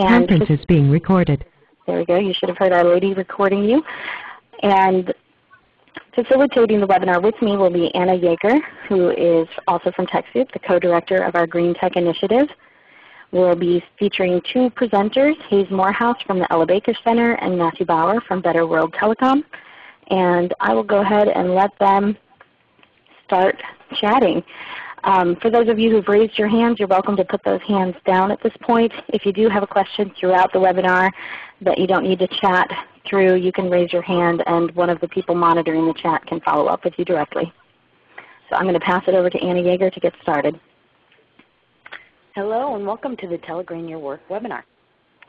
And Conference is being recorded. there we go. You should have heard our lady recording you. And facilitating the webinar with me will be Anna Yeager, who is also from TechSoup, the co-director of our Green Tech Initiative. We'll be featuring two presenters, Hayes Morehouse from the Ella Baker Center and Matthew Bauer from Better World Telecom. And I will go ahead and let them start chatting. Um, for those of you who've raised your hands, you're welcome to put those hands down at this point. If you do have a question throughout the webinar that you don't need to chat through, you can raise your hand and one of the people monitoring the chat can follow up with you directly. So I'm going to pass it over to Anna Yeager to get started. Hello and welcome to the Telegreen Your Work webinar.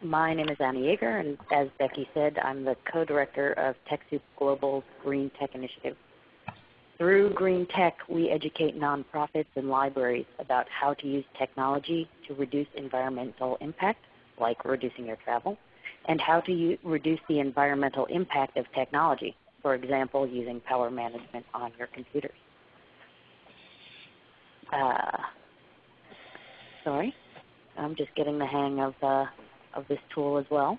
My name is Anna Yeager and as Becky said, I'm the co-director of TechSoup Global's Green Tech Initiative. Through Green Tech, we educate nonprofits and libraries about how to use technology to reduce environmental impact, like reducing your travel, and how to reduce the environmental impact of technology, for example, using power management on your computers. Uh, sorry, I'm just getting the hang of, uh, of this tool as well.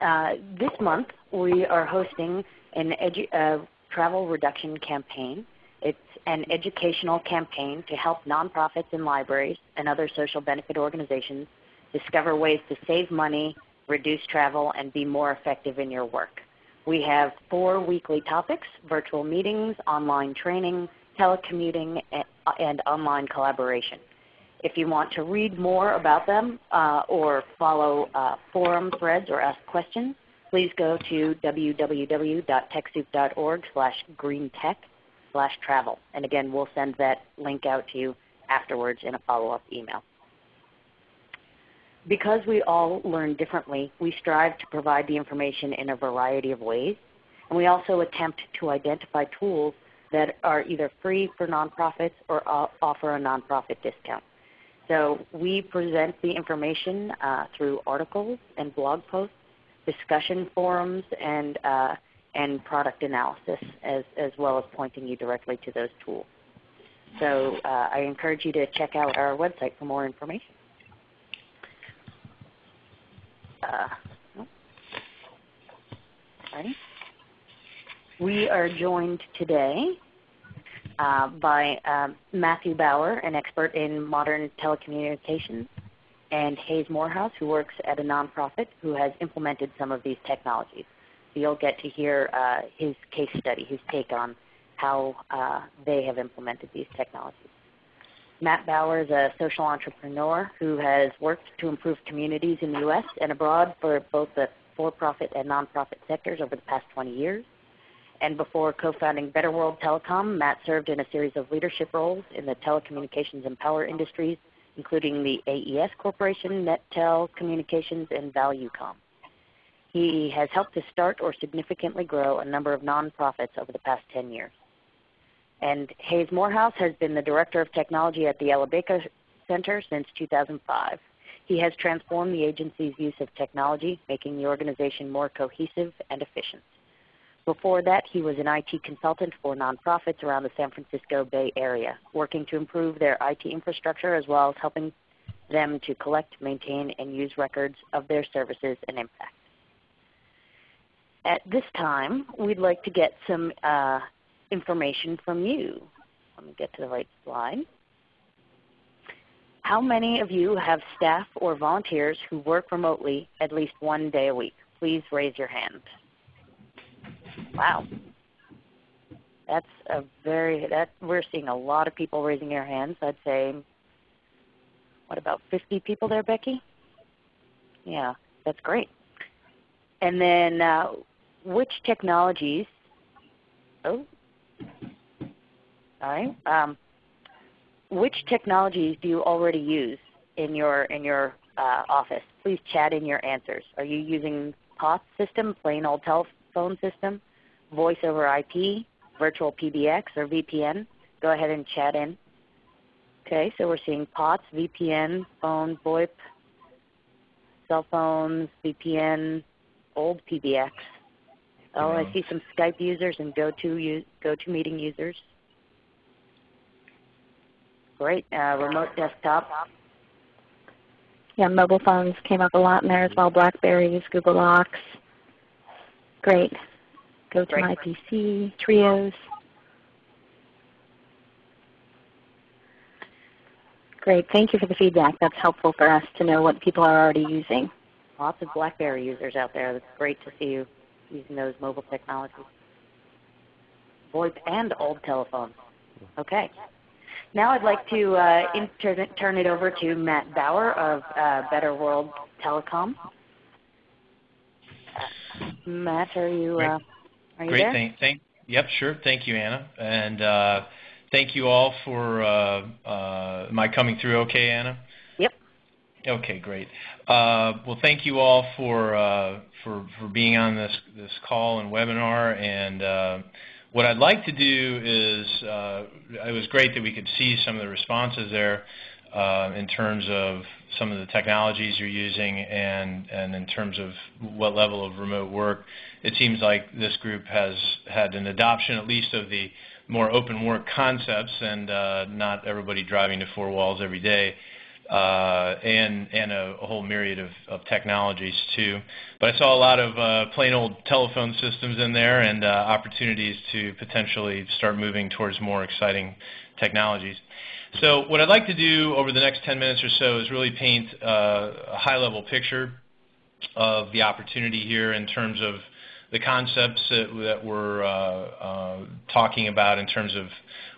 Uh, this month we are hosting an uh, travel reduction campaign. It's an educational campaign to help nonprofits and libraries and other social benefit organizations discover ways to save money, reduce travel, and be more effective in your work. We have four weekly topics, virtual meetings, online training, telecommuting, and, and online collaboration. If you want to read more about them uh, or follow uh, forum threads or ask questions, please go to www.techsoup.org slash greentech slash travel. And again, we'll send that link out to you afterwards in a follow-up email. Because we all learn differently, we strive to provide the information in a variety of ways. And we also attempt to identify tools that are either free for nonprofits or offer a nonprofit discount. So we present the information uh, through articles and blog posts, discussion forums, and, uh, and product analysis, as, as well as pointing you directly to those tools. So uh, I encourage you to check out our website for more information. Uh, We are joined today uh, by um, Matthew Bauer, an expert in modern telecommunications, and Hayes Morehouse, who works at a nonprofit who has implemented some of these technologies. So you'll get to hear uh, his case study, his take on how uh, they have implemented these technologies. Matt Bauer is a social entrepreneur who has worked to improve communities in the U.S. and abroad for both the for-profit and nonprofit sectors over the past 20 years. And before co-founding Better World Telecom, Matt served in a series of leadership roles in the telecommunications and power industries, including the AES Corporation, NetTel Communications, and ValueCom. He has helped to start or significantly grow a number of nonprofits over the past 10 years. And Hayes Morehouse has been the Director of Technology at the Baker Center since 2005. He has transformed the agency's use of technology, making the organization more cohesive and efficient. Before that, he was an IT consultant for nonprofits around the San Francisco Bay Area, working to improve their IT infrastructure as well as helping them to collect, maintain, and use records of their services and impact. At this time, we'd like to get some uh, information from you. Let me get to the right slide. How many of you have staff or volunteers who work remotely at least one day a week? Please raise your hand. Wow. That's a very that we're seeing a lot of people raising their hands. I'd say what about 50 people there, Becky? Yeah, that's great. And then uh, which technologies? Oh, all right. Um, which technologies do you already use in your in your uh, office? Please chat in your answers. Are you using POTS system, plain old telephone system? Voice over IP, virtual PBX, or VPN, go ahead and chat in. Okay, so we're seeing POTS, VPN, phone, VoIP, cell phones, VPN, old PBX. Oh, I see some Skype users and GoTo GoToMeeting users. Great. Uh, remote desktop. Yeah, mobile phones came up a lot in there as well. Blackberries, Google Docs. Great. Go to my PC, Trios. Great. Thank you for the feedback. That's helpful for us to know what people are already using. Lots of BlackBerry users out there. It's great to see you using those mobile technologies. VoIP and old telephones. Okay. Now I'd like to uh, inter- turn it over to Matt Bauer of uh, Better World Telecom. Matt, are you, uh, are you Great. there? Thank, thank, yep, sure. Thank you, Anna. And uh, thank you all for uh, uh, my coming through okay, Anna? Yep. Okay, great. Uh, well, thank you all for, uh, for, for being on this, this call and webinar. And uh, what I'd like to do is, uh, it was great that we could see some of the responses there in terms of some of the technologies you're using and, and in terms of what level of remote work. It seems like this group has had an adoption at least of the more open work concepts and uh, not everybody driving to four walls every day. Uh, and and a, a, whole myriad of, of, technologies too. But I saw a lot of uh, plain old telephone systems in there and uh, opportunities to potentially start moving towards more exciting technologies. So what I'd like to do over the next 10 minutes or so is really paint uh, a high-level picture of the opportunity here in terms of the concepts that, we're uh, uh, talking about in terms of,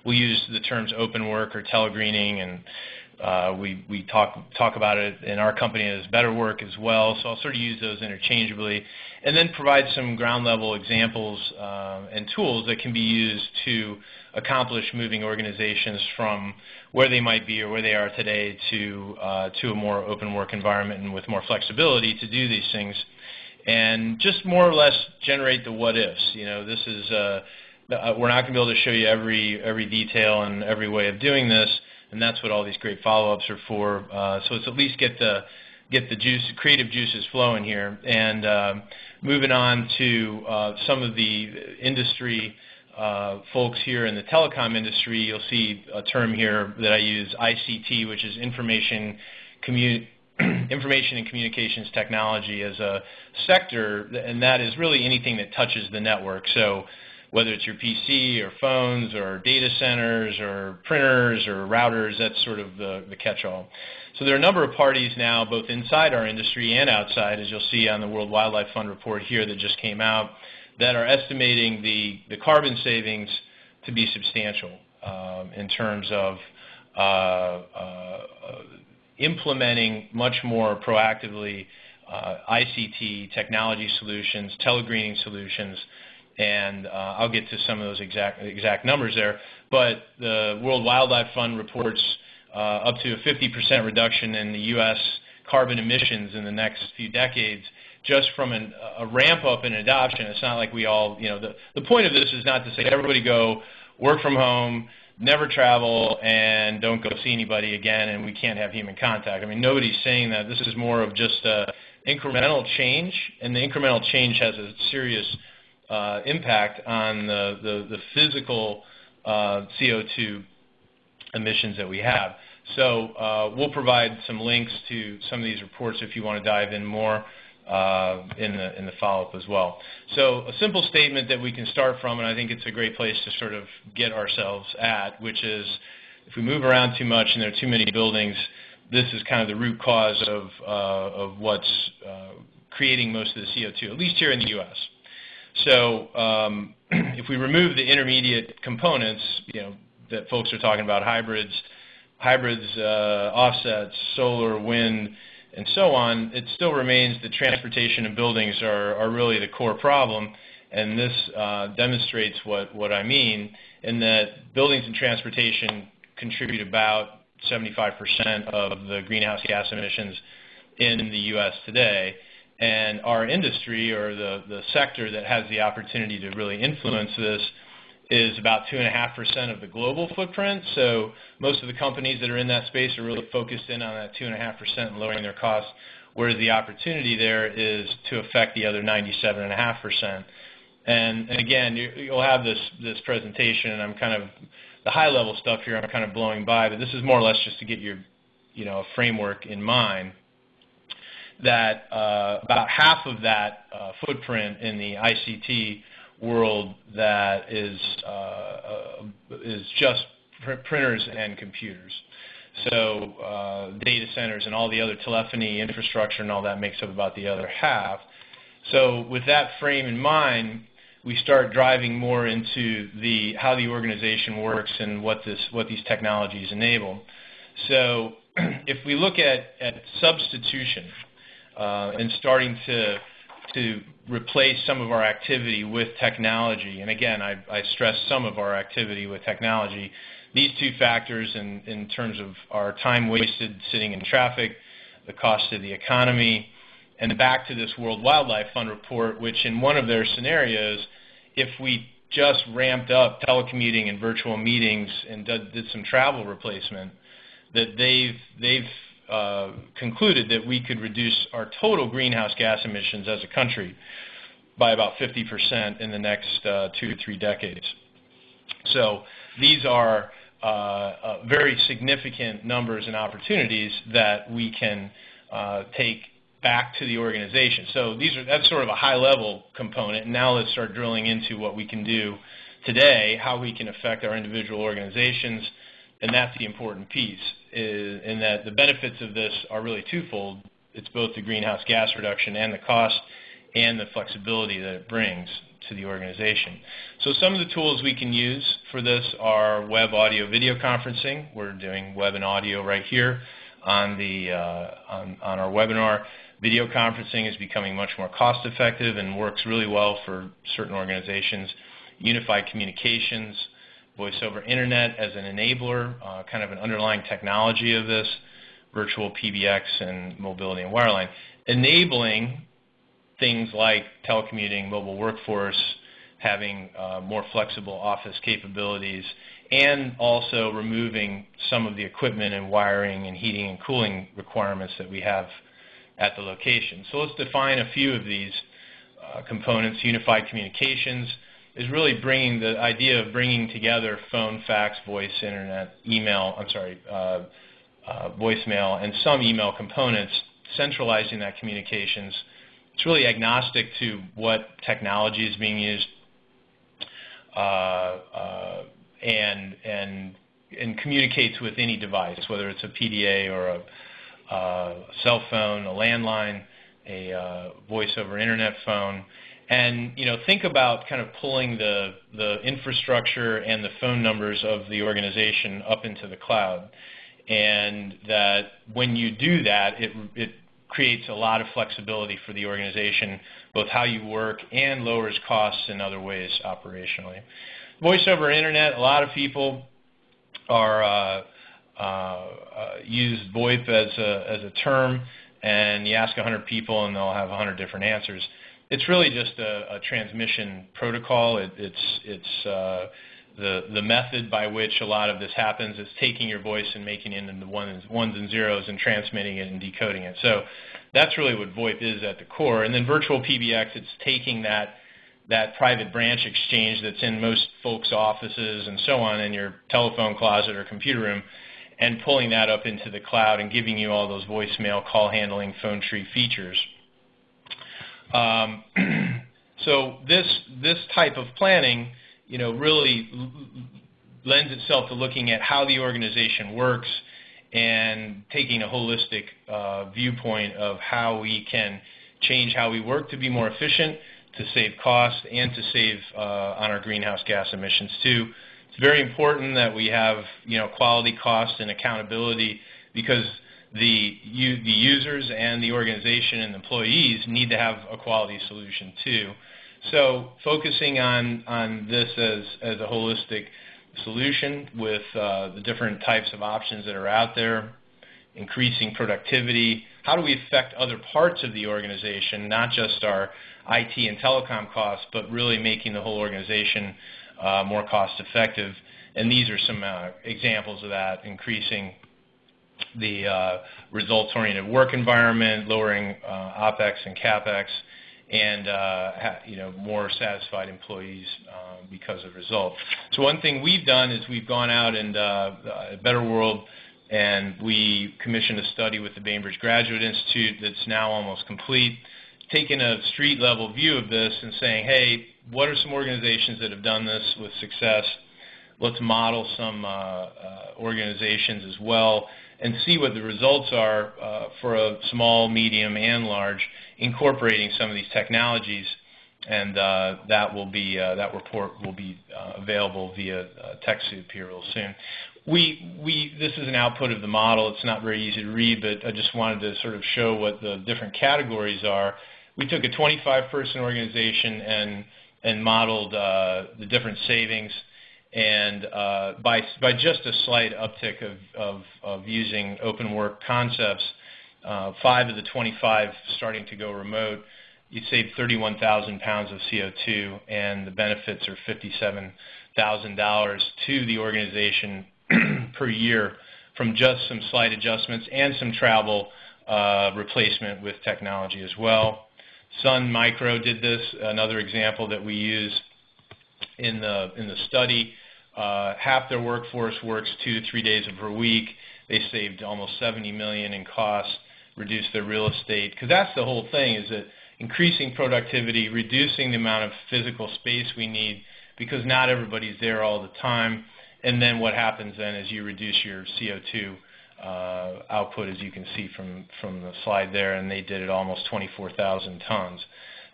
we use the terms open work or telegreening and uh, we we talk talk about it in our company as better work as well. So I'll sort of use those interchangeably, and then provide some ground level examples uh, and tools that can be used to accomplish moving organizations from where they might be or where they are today to uh, to a more open work environment and with more flexibility to do these things, and just more or less generate the what ifs. You know, this is uh, we're not going to be able to show you every every detail and every way of doing this and that's what all these great follow-ups are for. Uh, so it's at least get the get the juice, creative juices flowing here. And uh, moving on to uh, some of the industry uh, Uh, folks here in the telecom industry, you'll see a term here that I use, ICT, which is information information and communications technology as a sector, and that is really anything that touches the network. So whether it's your PC or phones or data centers or printers or routers, that's sort of the, the catch-all. So there are a number of parties now, both inside our industry and outside, as you'll see on the World Wildlife Fund report here that just came out, that are estimating the, the carbon savings to be substantial um, in terms of uh, uh, implementing much more proactively uh, ICT technology solutions, telegreening solutions, and uh, I'll get to some of those exact exact numbers there. But the World Wildlife Fund reports uh, up to a 50% reduction in the U.S. carbon emissions in the next few decades just from an, a ramp up in adoption. It's not like we all, you know, the, the point of this is not to say everybody go work from home, never travel, and don't go see anybody again, and we can't have human contact. I mean, nobody's saying that. This is more of just a incremental change, and the incremental change has a serious uh, impact on the, the, the physical uh, CO2 emissions that we have. So uh, we'll provide some links to some of these reports if you want to dive in more uh, in the, in the follow-up as well. So a simple statement that we can start from, and I think it's a great place to sort of get ourselves at, which is if we move around too much and there are too many buildings, this is kind of the root cause of, uh, of what's uh, creating most of the CO2, at least here in the U.S. So um, if we remove the intermediate components, you know, that folks are talking about, hybrids, hybrids, uh, offsets, solar, wind, and so on, it still remains that transportation and buildings are, are really the core problem. And this uh, demonstrates what, what I mean in that buildings and transportation contribute about 75% of the greenhouse gas emissions in the U.S. today. And our industry or the, the sector that has the opportunity to really influence this is about 2.5% of the global footprint. So most of the companies that are in that space are really focused in on that 2.5% and lowering their costs, whereas the opportunity there is to affect the other 97.5%. And, and again, you, you'll have this, this presentation, and I'm kind of the high level stuff here I'm kind of blowing by, but this is more or less just to get your you know, a framework in mind that uh, about half of that uh, footprint in the ICT world that is uh, is just pr printers and computers. So uh, data centers and all the other telephony infrastructure and all that makes up about the other half. So with that frame in mind, we start driving more into the how the organization works and what this what these technologies enable. So if we look at, at substitution uh, and starting to to replace some of our activity with technology, and again, I, I stress some of our activity with technology, these two factors in, in terms of our time wasted sitting in traffic, the cost to the economy, and back to this World Wildlife Fund report, which in one of their scenarios, if we just ramped up telecommuting and virtual meetings and did, did some travel replacement, that they've they've concluded that we could reduce our total greenhouse gas emissions as a country by about 50% in the next uh, two to three decades. So these are uh, uh very significant numbers and opportunities that we can take back to the organization. So these are that's sort of a high level component. Now let's start drilling into what we can do today, how we can affect our individual organizations, and that's the important piece, is, in that the benefits of this are really twofold. It's both the greenhouse gas reduction and the cost and the flexibility that it brings to the organization. So some of the tools we can use for this are web audio video conferencing. We're doing web and audio right here on, the, uh, on, on our webinar. Video conferencing is becoming much more cost effective and works really well for certain organizations. Unified communications, voice over internet as an enabler, uh, kind of an underlying technology of this, virtual PBX and mobility and wireline, enabling things like telecommuting, mobile workforce, having uh, more flexible office capabilities, and also removing some of the equipment and wiring and heating and cooling requirements that we have at the location. So let's define a few of these uh, components. Unified communications, is really bringing the idea of bringing together phone, fax, voice, internet, email, I'm sorry, uh, uh, voicemail, and some email components, centralizing that communications. It's really agnostic to what technology is being used, uh, uh and and and communicates with any device, whether it's a PDA or a uh, cell phone, a landline, a uh, voice over internet phone and you know think about kind of pulling the the infrastructure and the phone numbers of the organization up into the cloud. And that when you do that it it creates a lot of flexibility for the organization both how you work and lowers costs in other ways operationally. Voice over internet a lot of people are uh, uh, uh, use VoIP as a as a term and you ask 100 people and they'll have 100 different answers it's really just a, a transmission protocol. It, it's it's uh, the the method by which a lot of this happens is taking your voice and making it into ones, ones and zeros and transmitting it and decoding it. So that's really what VoIP is at the core. And then virtual PBX, it's taking that that private branch exchange that's in most folks' offices and so on in your telephone closet or computer room and pulling that up into the cloud and giving you all those voicemail, call handling, phone tree features. Um, so this this type of planning, you know, really lends itself to looking at how the organization works and taking a holistic uh, viewpoint of how we can change how we work to be more efficient, to save costs, and to save uh, on our greenhouse gas emissions too. It's very important that we have you know quality, cost, and accountability because the, the users and the organization and employees need to have a quality solution too. So focusing on, on this as, as a holistic solution with uh, the different types of options that are out there, increasing productivity, how do we affect other parts of the organization, not just our IT and telecom costs, but really making the whole organization uh, more cost effective. And these are some uh, examples of that, increasing the uh, results-oriented work environment, lowering uh, OpEx and CapEx, and uh, you know more satisfied employees uh, because of results. So one thing we've done is we've gone out and Better World and we commissioned a study with the Bainbridge Graduate Institute that's now almost complete, taking a street level view of this and saying, hey, what are some organizations that have done this with success? Let's model some organizations as well and see what the results are uh, for a small, medium, and large, incorporating some of these technologies. And uh, that will be uh, that report will be uh, available via TechSoup here real soon. We we this is an output of the model. It's not very easy to read, but I just wanted to sort of show what the different categories are. We took a 25-person organization and and modeled uh, the different savings and uh, by, just a slight uptick of using open work concepts, uh, five of the 25 starting to go remote, you save 31,000 pounds of CO2, and the benefits are $57,000 to the organization per year from just some slight adjustments and some travel uh, replacement with technology as well. Sun Micro did this, another example that we use in the in the study. Uh, half their workforce works two to three days per week. They saved almost 70 million in costs, reduced their real estate. Because that's the whole thing: is that increasing productivity, reducing the amount of physical space we need, because not everybody's there all the time. And then what happens then is you reduce your CO2 uh, output, as you can see from from the slide there, and they did it almost 24,000 tons.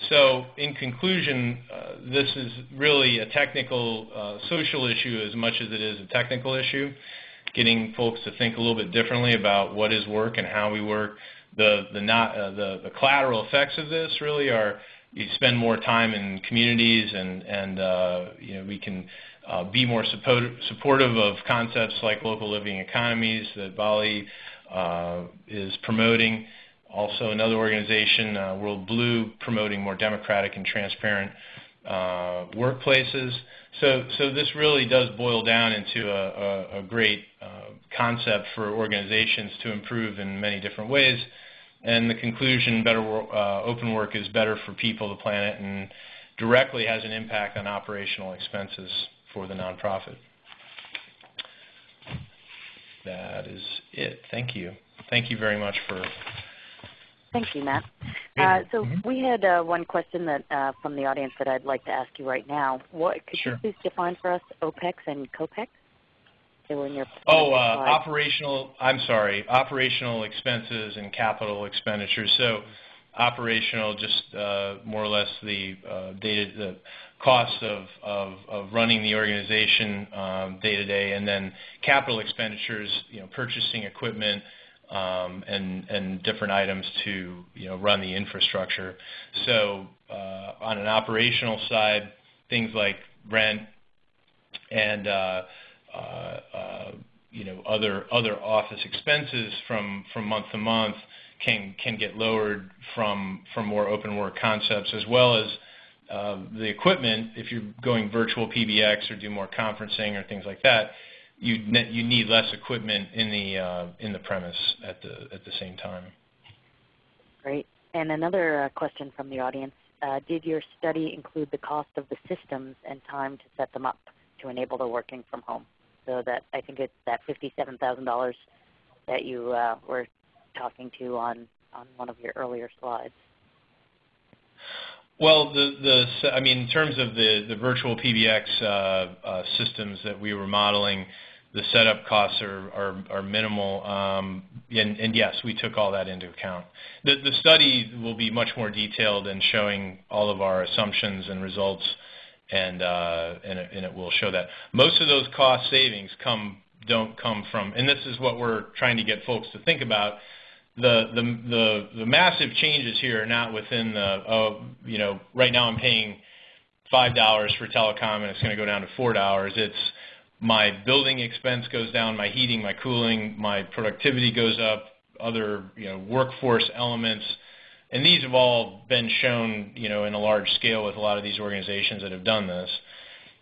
So in conclusion, uh, this is really a technical uh, social issue as much as it is a technical issue, getting folks to think a little bit differently about what is work and how we work. The, the, not, uh, the, the collateral effects of this really are you spend more time in communities and, and uh, you know, we can uh, be more support, supportive of concepts like local living economies that BALLE uh, is promoting also another organization, uh, WorldBlu, promoting more democratic and transparent uh, workplaces. So, so this really does boil down into a, a, a great uh, concept for organizations to improve in many different ways. And the conclusion, better uh, open work is better for people, the planet, and directly has an impact on operational expenses for the nonprofit. That is it. Thank you. Thank you very much for Thank you, Matt. Uh, so mm-hmm. we had uh, one question that uh, from the audience that I'd like to ask you right now. What could sure. you please define for us OPEX and COPEX? They were in your oh, uh, operational. I'm sorry, operational expenses and capital expenditures. So operational, just uh, more or less the uh, data, the costs of, of, of running the organization um, day to day, and then capital expenditures, you know, purchasing equipment um, and, and different items to you know, run the infrastructure. So uh, on an operational side, things like rent and uh, uh, uh, you know, other, other office expenses from, from month to month can, can get lowered from, from more open work concepts as well as uh, the equipment, if you're going virtual PBX or do more conferencing or things like that, you you need less equipment in the uh, in the premise at the at the same time. Great. And another uh, question from the audience: uh, Did your study include the cost of the systems and time to set them up to enable the working from home? So that I think it's that fifty-seven thousand dollars that you uh, were talking to on on one of your earlier slides. Well, the the I mean, in terms of the the virtual PBX uh, uh, systems that we were modeling, the setup costs are are, are minimal. Um, and, and, yes, we took all that into account. The the study will be much more detailed in showing all of our assumptions and results, and uh, and, it, and it will show that most of those cost savings come don't come from. And this is what we're trying to get folks to think about the, the, the, the massive changes here are not within the, uh, you know, right now I'm paying $5 for telecom and it's going to go down to $4. It's my building expense goes down, my heating, my cooling, my productivity goes up, other, you know, workforce elements. And these have all been shown, you know, in a large scale with a lot of these organizations that have done this.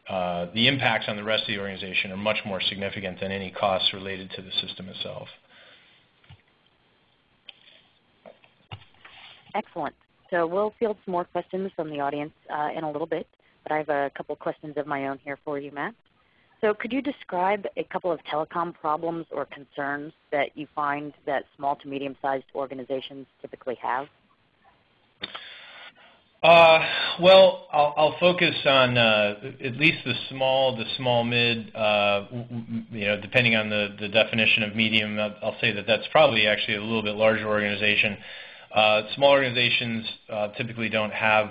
Uh, the impacts on the rest of the organization are much more significant than any costs related to the system itself. Excellent. So we'll field some more questions from the audience uh, in a little bit, but I have a couple questions of my own here for you, Matt. So could you describe a couple of telecom problems or concerns that you find that small to medium-sized organizations typically have? Uh, well, I'll, I'll, focus on uh, at least the small, the small mid. Uh, you know, depending on the, the definition of medium, I'll say that that's probably actually a little bit larger organization. Uh, small organizations uh, typically don't have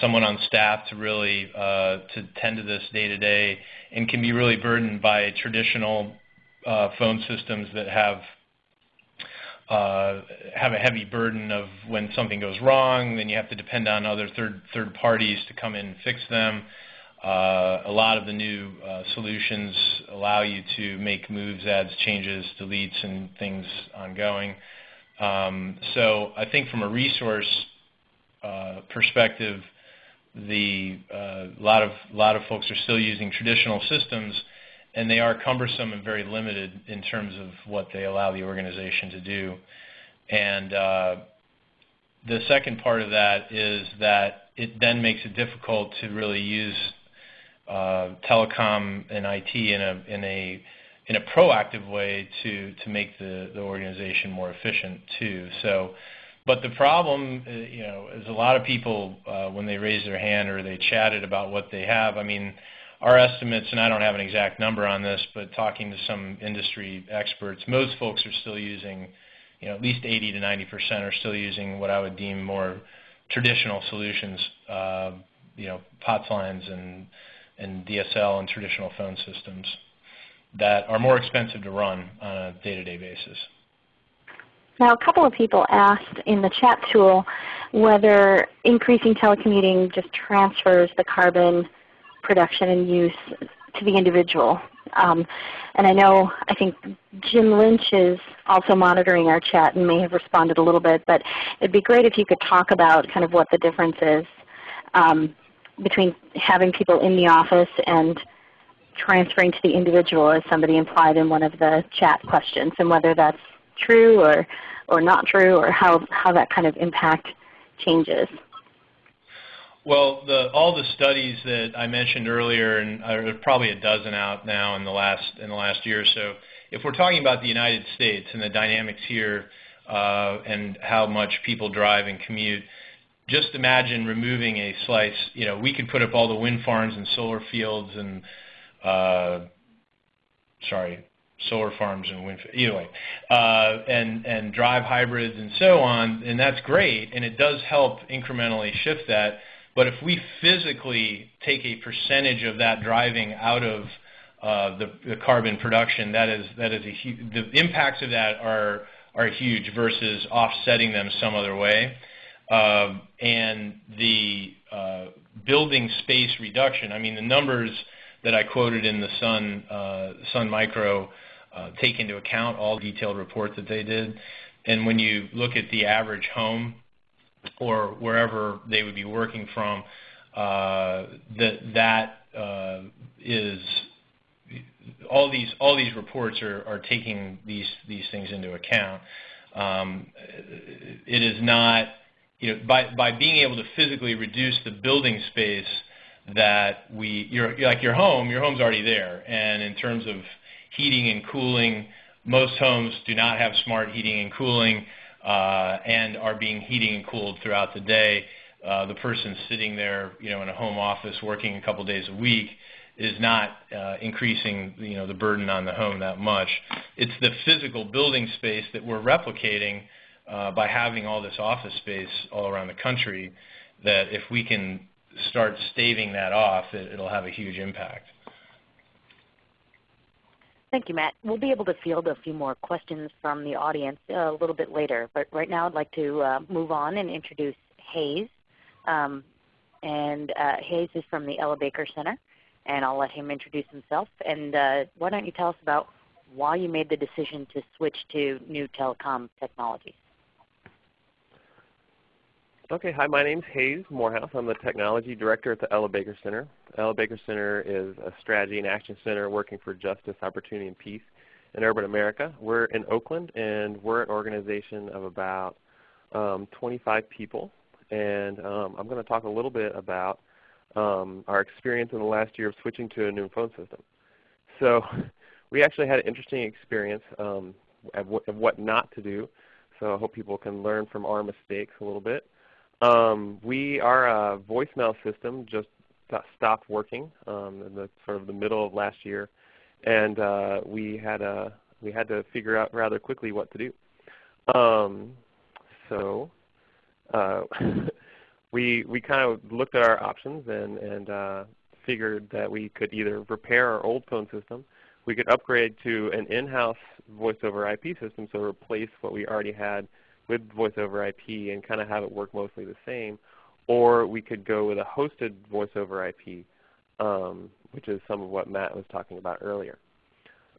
someone on staff to really uh, to tend to this day to day, and can be really burdened by traditional phone systems that have uh, have a heavy burden of when something goes wrong, then you have to depend on other third third parties to come in and fix them. Uh, a lot of the new uh, solutions allow you to make moves, adds, changes, deletes, and things ongoing. Um, so I think from a resource uh, perspective, the uh, lot of a lot of folks are still using traditional systems and they are cumbersome and very limited in terms of what they allow the organization to do. And uh, the second part of that is that it then makes it difficult to really use uh, telecom and IT in a in a in a proactive way to to make the the organization more efficient too. So. But the problem, uh, you know, is a lot of people uh, when they raise their hand or they chatted about what they have. I mean, our estimates, and I don't have an exact number on this, but talking to some industry experts, most folks are still using, you know, at least 80 to 90 percent are still using what I would deem more traditional solutions, uh, you know, POTS lines and and DSL and traditional phone systems that are more expensive to run on a day-to-day basis. Now, a couple of people asked in the chat tool whether increasing telecommuting just transfers the carbon production and use to the individual. Um, and I know, I think Jim Lynch is also monitoring our chat and may have responded a little bit, but it would be great if you could talk about kind of what the difference is um, between having people in the office and transferring to the individual as somebody implied in one of the chat questions and whether that's true or, or not true or how, how that kind of impact changes. Well, the, all the studies that I mentioned earlier, and there's probably a dozen out now in the last in the last year or so. If we're talking about the United States and the dynamics here, uh, and how much people drive and commute, just imagine removing a slice. You know, we could put up all the wind farms and solar fields and, uh, sorry, solar farms and wind. Either way, uh, and and drive hybrids and so on, and that's great, and it does help incrementally shift that but if we physically take a percentage of that driving out of uh, the, the, carbon production, that is that is a the impacts of that are are huge versus offsetting them some other way. Uh, and the uh, building space reduction, I mean the numbers that I quoted in the Sun uh, Sun Micro uh, take into account all detailed reports that they did. And when you look at the average home or wherever they would be working from, uh, that that uh, is all these all these reports are, are taking these these things into account. Um, it is not you know by by being able to physically reduce the building space that we your like your home your home's already there and in terms of heating and cooling most homes do not have smart heating and cooling uh, and are being heating and cooled throughout the day. Uh, the person sitting there, you know, in a home office working a couple days a week is not uh, increasing, you know, the burden on the home that much. It's the physical building space that we're replicating uh, by having all this office space all around the country. That if we can start staving that off, it, it'll have a huge impact. Thank you, Matt. We'll be able to field a few more questions from the audience a little bit later, but right now I'd like to uh, move on and introduce Hayes. Um, and uh, Hayes is from the Ella Baker Center, and I'll let him introduce himself. And uh, why don't you tell us about why you made the decision to switch to new telecom technologies? Okay, hi, my name is Hayes Morehouse. I'm the Technology Director at the Ella Baker Center. Ella Baker Center is a strategy and action center working for justice, opportunity, and peace in urban America. We're in Oakland, and we're an organization of about um, 25 people. and um, I'm going to talk a little bit about um, our experience in the last year of switching to a new phone system. So we actually had an interesting experience um, of, what, not to do. So I hope people can learn from our mistakes a little bit. Um, we our uh, voicemail system just stopped working um, in the sort of the middle of last year, and uh, we had a we had to figure out rather quickly what to do. Um, so uh, we we kind of looked at our options and and uh, figured that we could either repair our old phone system, we could upgrade to an in-house voice over IP system, so replace what we already had with voice over IP and kind of have it work mostly the same, or we could go with a hosted voice over IP, um, which is some of what Matt was talking about earlier.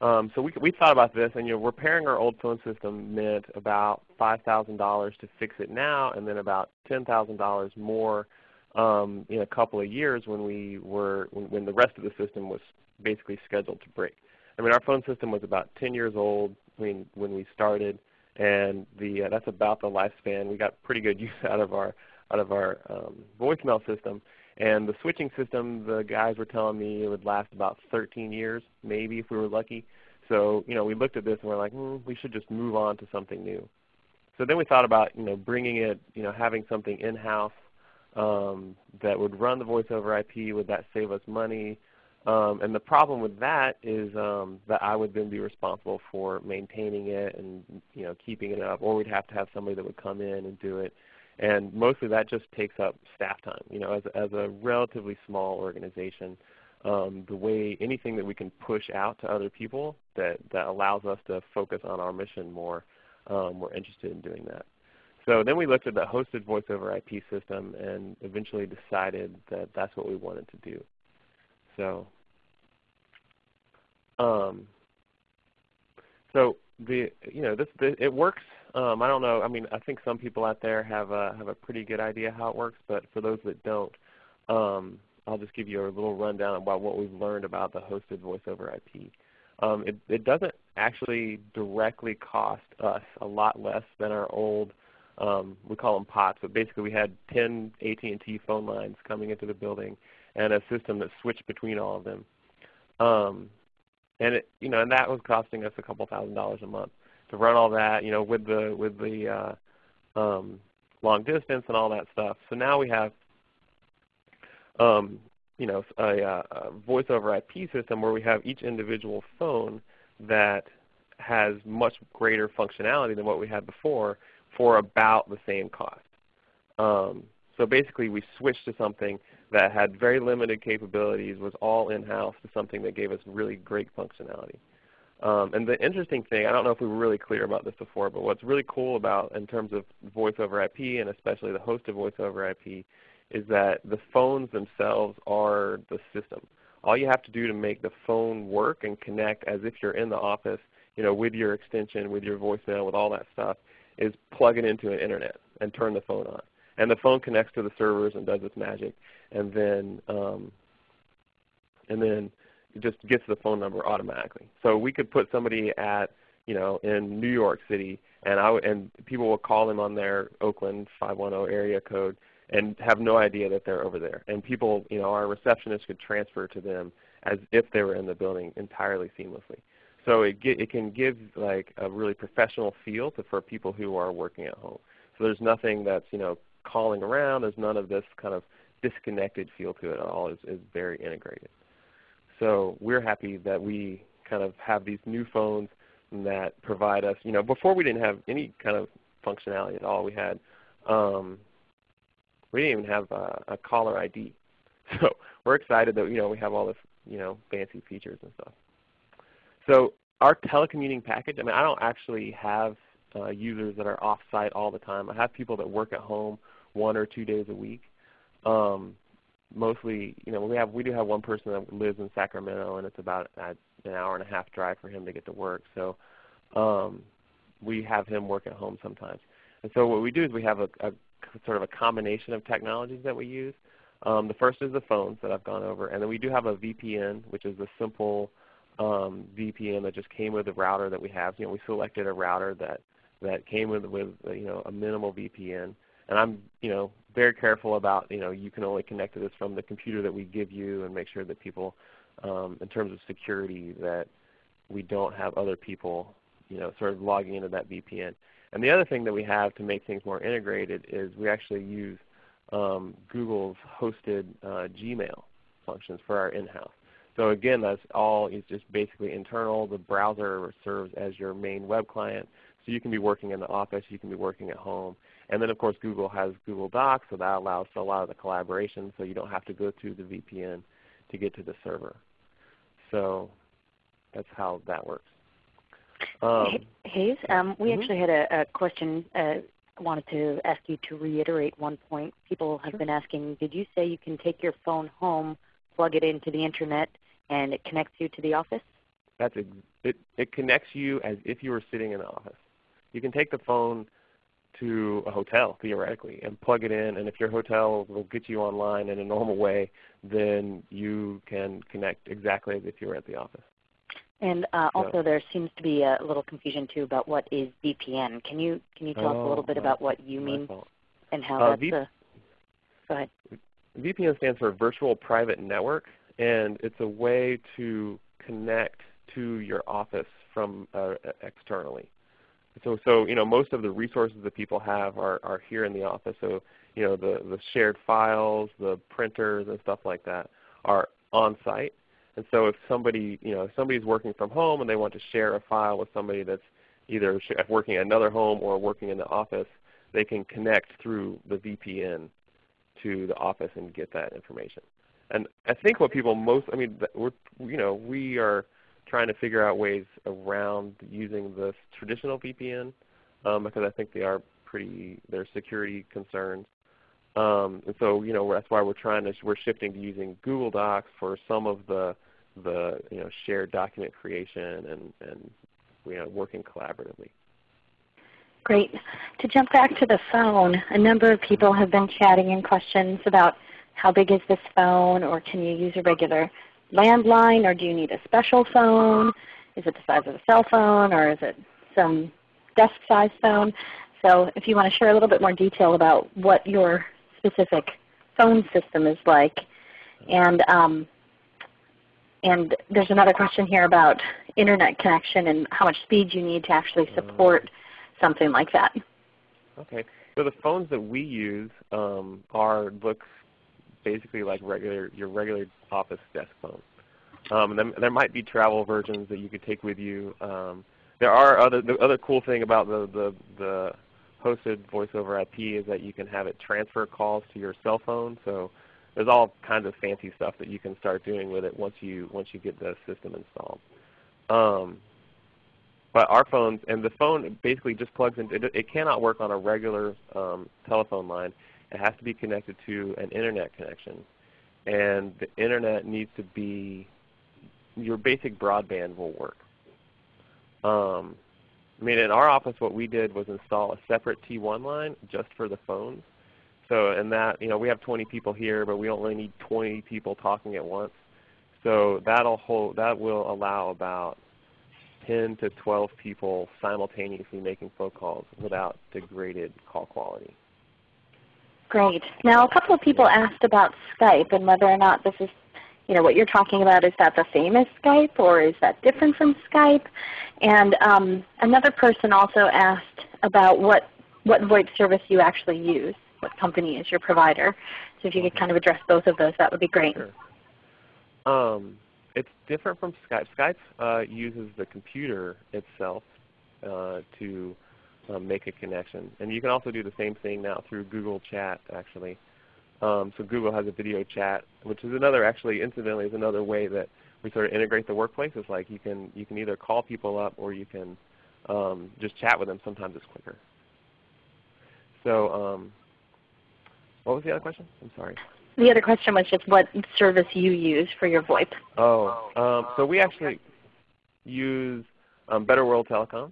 Um, so we, we thought about this, and you know, repairing our old phone system meant about $5,000 to fix it now, and then about $10,000 more um, in a couple of years when we were when, when, the rest of the system was basically scheduled to break. I mean, our phone system was about 10 years old when when we started, and the uh, that's about the lifespan. We got pretty good use out of our out of our um, voicemail system. And the switching system, the guys were telling me it would last about 13 years, maybe if we were lucky. So you know, we looked at this and we're like, hmm, we should just move on to something new. So then we thought about you know bringing it, you know, having something in-house um, that would run the voice over IP. Would that save us money? Um, and the problem with that is um, that I would then be responsible for maintaining it and you know keeping it up, or we'd have to have somebody that would come in and do it. And mostly that just takes up staff time. You know, as, as a relatively small organization, um, the way anything that we can push out to other people that, that allows us to focus on our mission more, um, we're interested in doing that. So then we looked at the hosted voice over IP system and eventually decided that that's what we wanted to do. So, um, so the you know this the, it works um, I don't know. I mean, I think some people out there have a, have a pretty good idea how it works, but for those that don't, um, I'll just give you a little rundown about what we've learned about the hosted voice over IP. Um, it, it, doesn't actually directly cost us a lot less than our old, um, we call them POTS, but basically we had 10 AT&T phone lines coming into the building and a system that switched between all of them. Um, and, it, you know, and that was costing us a couple thousand dollars a month to run all that, you know, with the with the uh, um, long distance and all that stuff. So now we have, um, you know, a, a voice over IP system where we have each individual phone that has much greater functionality than what we had before for about the same cost. Um, so basically we switched to something that had very limited capabilities, was all in-house, to something that gave us really great functionality. Um, and the interesting thing, I don't know if we were really clear about this before, but what's really cool about in terms of voice over IP and especially the hosted voice over IP is that the phones themselves are the system. All you have to do to make the phone work and connect as if you're in the office, you know, with your extension, with your voicemail, with all that stuff, is plug it into an internet and turn the phone on. And the phone connects to the servers and does its magic, and then um, and then it just gets the phone number automatically. So we could put somebody at, you know, in New York City, and I and people will call them on their Oakland 510 area code and have no idea that they're over there. And people, you know, our receptionist could transfer to them as if they were in the building entirely seamlessly. So it get, it can give like a really professional feel to, for people who are working at home. So there's nothing that's you know calling around. There's none of this kind of disconnected feel to it at all. It's, it's very integrated. So we're happy that we kind of have these new phones that provide us, you know, before we didn't have any kind of functionality at all. We had, um, we didn't even have a, a caller ID. So we're excited that, you know, we have all this, you know, fancy features and stuff. So our telecommuting package, I mean, I don't actually have uh, users that are off-site all the time. I have people that work at home one or two days a week. Um, mostly, you know, we have we do have one person that lives in Sacramento, and it's about an hour and a half drive for him to get to work. So um, we have him work at home sometimes. And so what we do is we have a, a sort of a combination of technologies that we use. Um, the first is the phones that I've gone over, and then we do have a VPN, which is a simple um, VPN that just came with the router that we have. You know, we selected a router that that came with with you know a minimal VPN, and I'm you know very careful about you know you can only connect to this from the computer that we give you and make sure that people um, in terms of security that we don't have other people you know sort of logging into that VPN. And the other thing that we have to make things more integrated is we actually use um, Google's hosted uh, Gmail functions for our in-house. So again, that's all is just basically internal. The browser serves as your main web client. So you can be working in the office, you can be working at home. And then of course Google has Google Docs, so that allows for a lot of the collaboration so you don't have to go through the VPN to get to the server. So that's how that works. Um, Hayes, um, we mm -hmm. actually had a, a question. Uh, wanted to ask you to reiterate one point. People have sure. been asking, did you say you can take your phone home, plug it into the internet, and it connects you to the office? That's it. It connects you as if you were sitting in the office. You can take the phone to a hotel theoretically and plug it in, and if your hotel will get you online in a normal way, then you can connect exactly as if you were at the office. And uh, also, there seems to be a little confusion too about what is VPN. Can you can you tell oh, us a little bit about what you mean fault. and how uh, that's? v- a, go ahead. VPN stands for Virtual Private Network, and it's a way to connect to your office from uh, externally. So, so you know, most of the resources that people have are, are here in the office. So, you know, the, the shared files, the printers, and stuff like that are on site. And so if somebody, you know, somebody's working from home and they want to share a file with somebody that's either working at another home or working in the office, they can connect through the VPN to the office and get that information. And I think what people most, I mean, we're, you know, we are trying to figure out ways around using the traditional VPN um, because I think they are pretty, they're security concerns. Um, and so, you know, that's why we're trying to, we're shifting to using Google Docs for some of the, the you know, shared document creation and, and you know, working collaboratively. Great. To jump back to the phone, a number of people have been chatting in questions about how big is this phone or can you use a regular landline or do you need a special phone? Is it the size of a cell phone or is it some desk size phone? So if you want to share a little bit more detail about what your specific phone system is like. And, um, and there's another question here about internet connection and how much speed you need to actually support something like that. Okay. So the phones that we use um, are look basically like regular your regular office desk phone. Um, then there might be travel versions that you could take with you. Um, there are other the other cool thing about the the, the hosted voice over IP is that you can have it transfer calls to your cell phone. So there's all kinds of fancy stuff that you can start doing with it once you once you get the system installed. Um, but our phones and the phone basically just plugs in. It, it cannot work on a regular um, telephone line. It has to be connected to an internet connection, and the internet needs to be your basic broadband will work. Um, I mean, in our office, what we did was install a separate T1 line just for the phones. So, in that, you know, we have 20 people here, but we really need 20 people talking at once. So that'll hold, that will allow about 10 to 12 people simultaneously making phone calls without degraded call quality. Great. Now, a couple of people asked about Skype and whether or not this is you know, what you're talking about, is that the same as Skype or is that different from Skype? And um, another person also asked about what, what VoIP service you actually use, what company is your provider. So if you could kind of address both of those, that would be great. Sure. Um, it's different from Skype. Skype uh, uses the computer itself uh, to um, make a connection. And you can also do the same thing now through Google Chat actually. Um, so Google has a video chat, which is another actually incidentally is another way that we sort of integrate the workplace. It's like you can you can either call people up or you can um, just chat with them. Sometimes it's quicker. So um, what was the other question? I'm sorry. The other question was just what service you use for your VoIP. Oh, um, so we actually use um, Better World Telecom.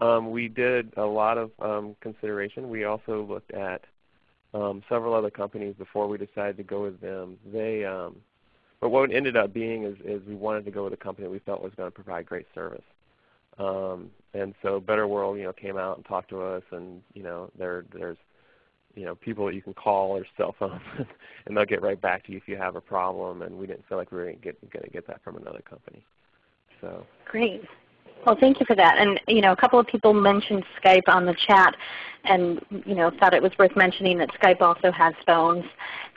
Um, we did a lot of um, consideration. We also looked at um, several other companies before we decided to go with them. They, um, but what it ended up being is, is we wanted to go with a company we felt was going to provide great service. Um, and so Better World, you know, came out and talked to us, and you know, there, there's you know people that you can call or cell phones, and they'll get right back to you if you have a problem. And we didn't feel like we were going to get that from another company. So great. Well, thank you for that. And you know, a couple of people mentioned Skype on the chat, and you know, thought it was worth mentioning that Skype also has phones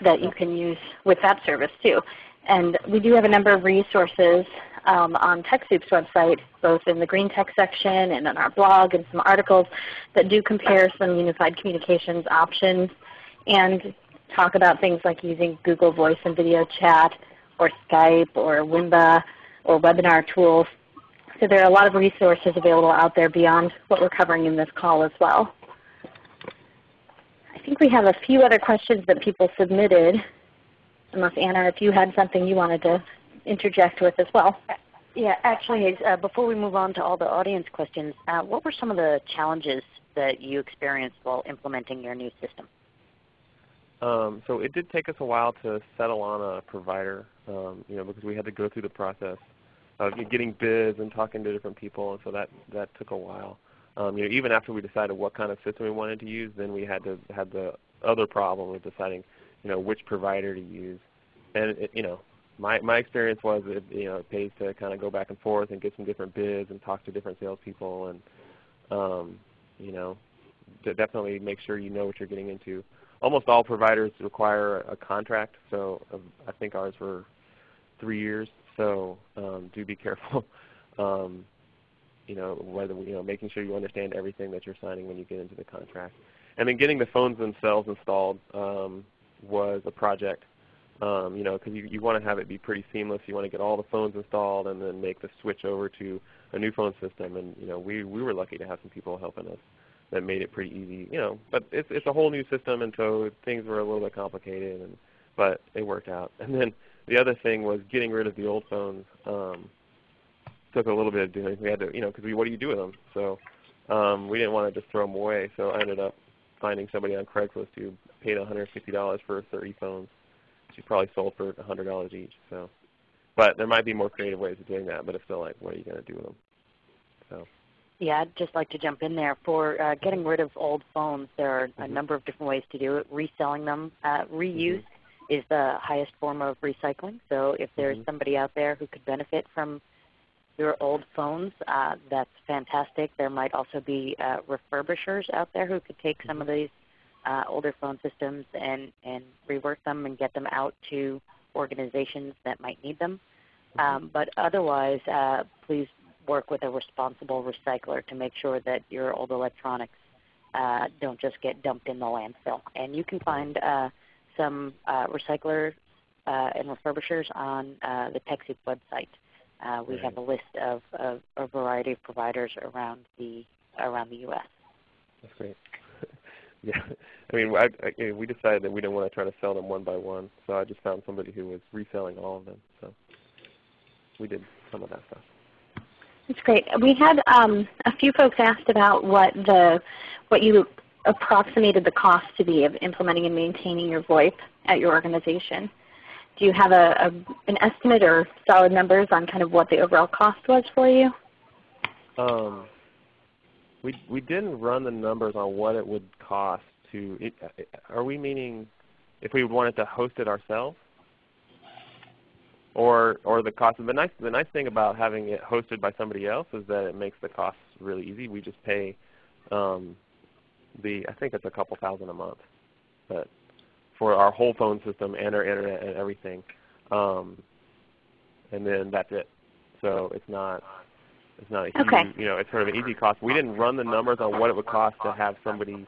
that you can use with that service too. And we do have a number of resources um, on TechSoup's website, both in the Green Tech section and on our blog and some articles that do compare some unified communications options and talk about things like using Google Voice and Video Chat or Skype or Wimba or webinar tools. So there are a lot of resources available out there beyond what we're covering in this call as well. I think we have a few other questions that people submitted, unless Anna, if you had something you wanted to interject with as well. Yeah, actually, uh, before we move on to all the audience questions, uh, what were some of the challenges that you experienced while implementing your new system? Um, so it did take us a while to settle on a provider, um, you know, because we had to go through the process of getting bids and talking to different people, and so that that took a while. Um, you know, even after we decided what kind of system we wanted to use, then we had to had the other problem of deciding, you know, which provider to use. And it, you know, my my experience was it you know it pays to kind of go back and forth and get some different bids and talk to different salespeople and um, you know definitely make sure you know what you're getting into. Almost all providers require a contract, so uh, I think ours were three years. So um, do be careful. um, you know whether you know making sure you understand everything that you're signing when you get into the contract, and then getting the phones themselves installed um, was a project. Um, you know, because you, you want to have it be pretty seamless. You want to get all the phones installed and then make the switch over to a new phone system. And you know, we we were lucky to have some people helping us that made it pretty easy. You know, but it's it's a whole new system, and so things were a little bit complicated. And but it worked out. And then the other thing was getting rid of the old phones. Um, took a little bit of doing. We had to, you know, because what do you do with them? So um, we didn't want to just throw them away. So I ended up finding somebody on Craigslist who paid $150 for 30 phones she probably sold for $100 each. So, but there might be more creative ways of doing that. But it's still like, what are you going to do with them? So. Yeah, I'd just like to jump in there. For uh, getting rid of old phones, there are a mm-hmm. number of different ways to do it. Reselling them, uh, reuse mm-hmm. Is the highest form of recycling. So if there's mm-hmm. somebody out there who could benefit from your old phones, uh, that's fantastic. There might also be uh, refurbishers out there who could take some of mm-hmm. these uh, older phone systems and, and rework them and get them out to organizations that might need them. Mm-hmm. Um, but otherwise, uh, please work with a responsible recycler to make sure that your old electronics uh, don't just get dumped in the landfill. And you can find uh, some uh, recyclers uh, and refurbishers on uh, the TechSoup website. Uh, we right. have a list of, of, a variety of providers around the around the U.S. That's great. Yeah, I mean, I, I, we decided that we didn't want to try to sell them one by one, so I just found somebody who was reselling all of them. So we did some of that stuff. That's great. We had um, a few folks asked about what the what you approximated the cost to be of implementing and maintaining your VoIP at your organization. Do you have a, a, an estimate or solid numbers on kind of what the overall cost was for you? Um, we we didn't run the numbers on what it would cost to. It, are we meaning if we wanted to host it ourselves, or or the cost? Of the nice the nice thing about having it hosted by somebody else is that it makes the costs really easy. We just pay um, the I think it's a couple thousand a month, but for our whole phone system and our internet and everything, um, and then that's it. So it's not it's not a huge, okay. you know, it's sort of an easy cost. We didn't run the numbers on what it would cost to have somebody,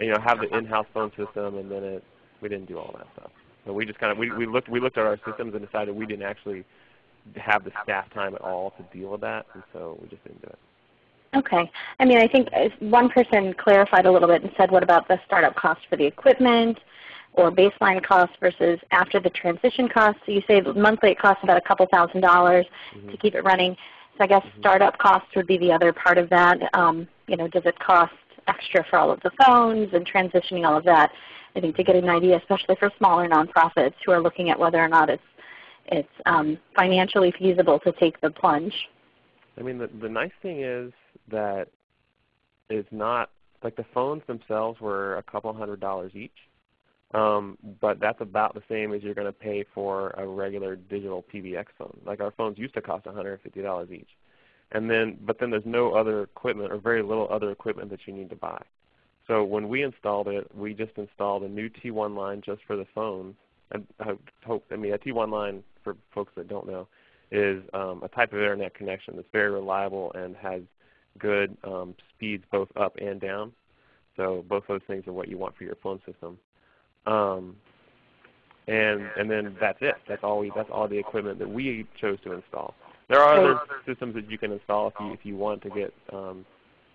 you know, have the in-house phone system, and then it, we didn't do all that stuff. So we just kind of we, we looked we looked at our systems and decided we didn't actually have the staff time at all to deal with that, and so we just didn't do it. Okay. I mean, I think one person clarified a little bit and said, what about the startup cost for the equipment or baseline cost versus after the transition cost? So you say monthly it costs about a couple thousand dollars mm -hmm. to keep it running. So I guess mm-hmm. startup costs would be the other part of that. Um, you know, does it cost extra for all of the phones and transitioning all of that? I think to get an idea, especially for smaller nonprofits who are looking at whether or not it's it's um, financially feasible to take the plunge. I mean, the, the nice thing is that it's not like the phones themselves were a couple hundred dollars each. Um, but that's about the same as you're going to pay for a regular digital PBX phone. Like our phones used to cost $150 each. And then, but then there's no other equipment or very little other equipment that you need to buy. So when we installed it, we just installed a new T1 line just for the phones. And I hope, I mean, a T1 line, for folks that don't know, is um, a type of internet connection that's very reliable and has good um, speeds both up and down. So both those things are what you want for your phone system. Um, and and then that's it. That's all we. That's all the equipment that we chose to install. There are other systems that you can install if you if you want to get, um,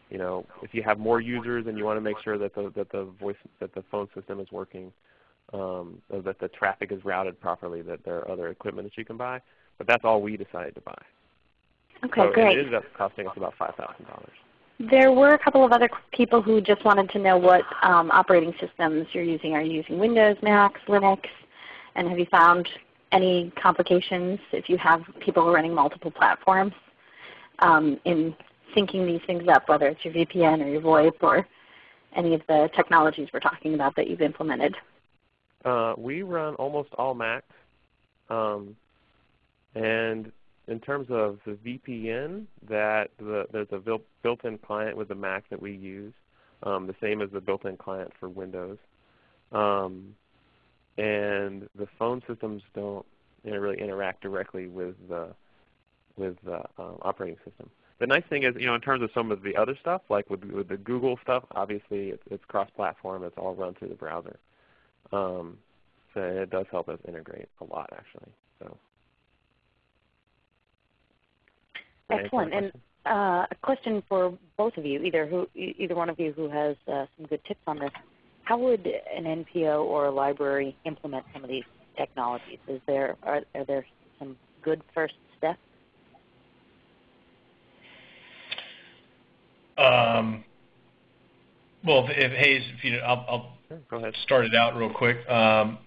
you know, if you have more users and you want to make sure that the that the voice that the phone system is working, um, that the traffic is routed properly. That there are other equipment that you can buy. But that's all we decided to buy. Okay, so great. It ended up costing us about five thousand dollars. There were a couple of other people who just wanted to know what um, operating systems you're using. Are you using Windows, Mac, Linux? And have you found any complications if you have people running multiple platforms um, in syncing these things up, whether it's your VPN or your VoIP or any of the technologies we're talking about that you've implemented? Uh, we run almost all Macs. Um, and in terms of the VPN, that the, there's a built-in client with the Mac that we use, um, the same as the built-in client for Windows. Um, and the phone systems don't really interact directly with the with the um, operating system. The nice thing is, you know, in terms of some of the other stuff, like with, with the Google stuff, obviously it's, it's cross-platform. It's all run through the browser. Um, so it does help us integrate a lot, actually. So. Excellent. And uh, a question for both of you, either who, either one of you who has uh, some good tips on this. How would an NPO or a library implement some of these technologies? Is there are, are there some good first steps? Um, well, if, if Hayes, if you, I'll, I'll start it out real quick. Um,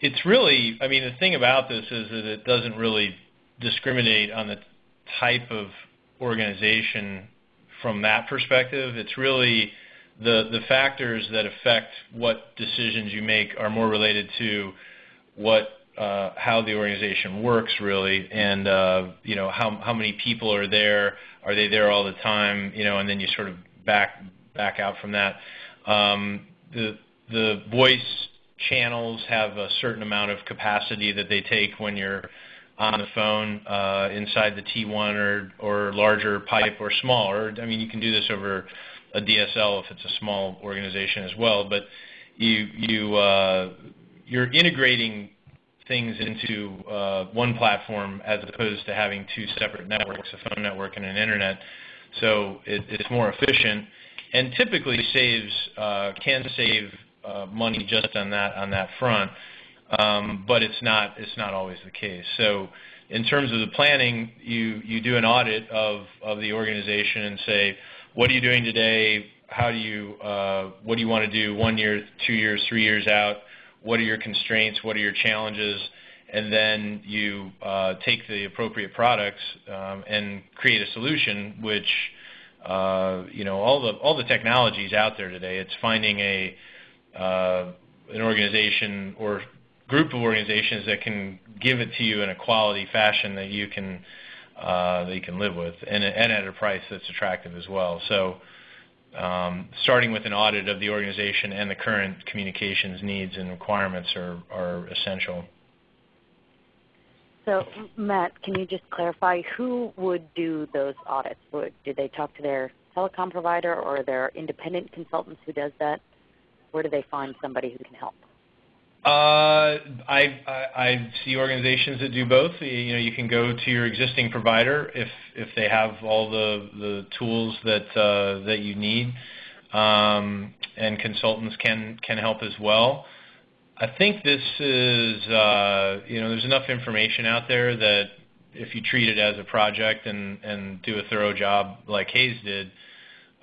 it's really, I mean, the thing about this is that it doesn't really discriminate on the type of organization from that perspective. It's really the, the factors that affect what decisions you make are more related to what uh, how the organization works really, and uh, you know how how many people are there, are they there all the time, you know, and then you sort of back back out from that. Um, the the voice channels have a certain amount of capacity that they take when you're on the phone uh, inside the T1 or, or larger pipe or smaller. I mean, you can do this over a DSL if it's a small organization as well, but you, you, uh, you're integrating things into uh, one platform as opposed to having two separate networks, a phone network and an internet. So it, it's more efficient and typically saves, can save money just on that, on that front but it's not it's not always the case. So in terms of the planning, you you do an audit of of the organization and say, what are you doing today? How do you uh, what do you want to do one year, two years, three years out? What are your constraints? What are your challenges? And then you uh, take the appropriate products um, and create a solution which uh, you know all the all the technologies out there today. It's finding a an organization or group of organizations that can give it to you in a quality fashion that you can uh, that you can live with, and, and at a price that's attractive as well. So, um, starting with an audit of the organization and the current communications needs and requirements are are essential. So, Matt, can you just clarify who would do those audits? Would, do they talk to their telecom provider, or there independent consultants who does that? Where do they find somebody who can help? Uh, I, I, I see organizations that do both. You know, you can go to your existing provider if if they have all the the tools that uh, that you need, um, and consultants can can help as well. I think this is uh, you know there's enough information out there that if you treat it as a project and and do a thorough job like Hayes did,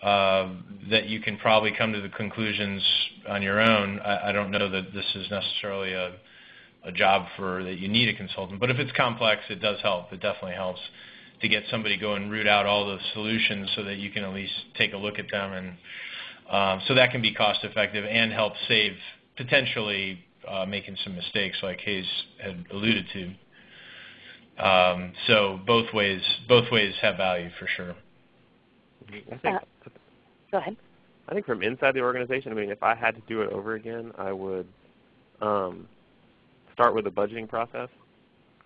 that you can probably come to the conclusions on your own. I, I don't know that this is necessarily a, a job for that you need a consultant, but if it's complex, it does help. It definitely helps to get somebody go and root out all the solutions so that you can at least take a look at them and Um, so that can be cost effective and help save potentially uh, making some mistakes like Hayes had alluded to. Um, so both ways both ways have value for sure. I think, uh, go ahead. I think from inside the organization, I mean, if I had to do it over again, I would um, start with the budgeting process.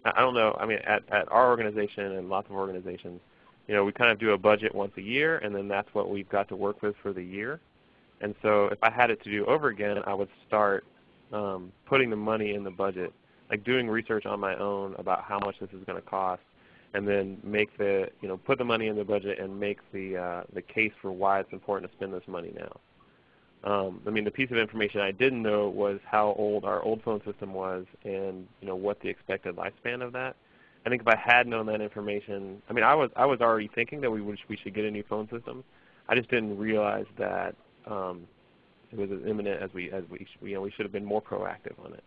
I don't know. I mean, at, at our organization and lots of organizations, you know, we kind of do a budget once a year, and then that's what we've got to work with for the year. And so if I had it to do over again, I would start um, putting the money in the budget, like doing research on my own about how much this is going to cost, and then make the, you know, put the money in the budget and make the, uh, the case for why it's important to spend this money now. Um, I mean, the piece of information I didn't know was how old our old phone system was and you know what the expected lifespan of that. I think if I had known that information, I mean, I was I was already thinking that we would we should get a new phone system. I just didn't realize that um, it was as imminent as we as we you know we should have been more proactive on it.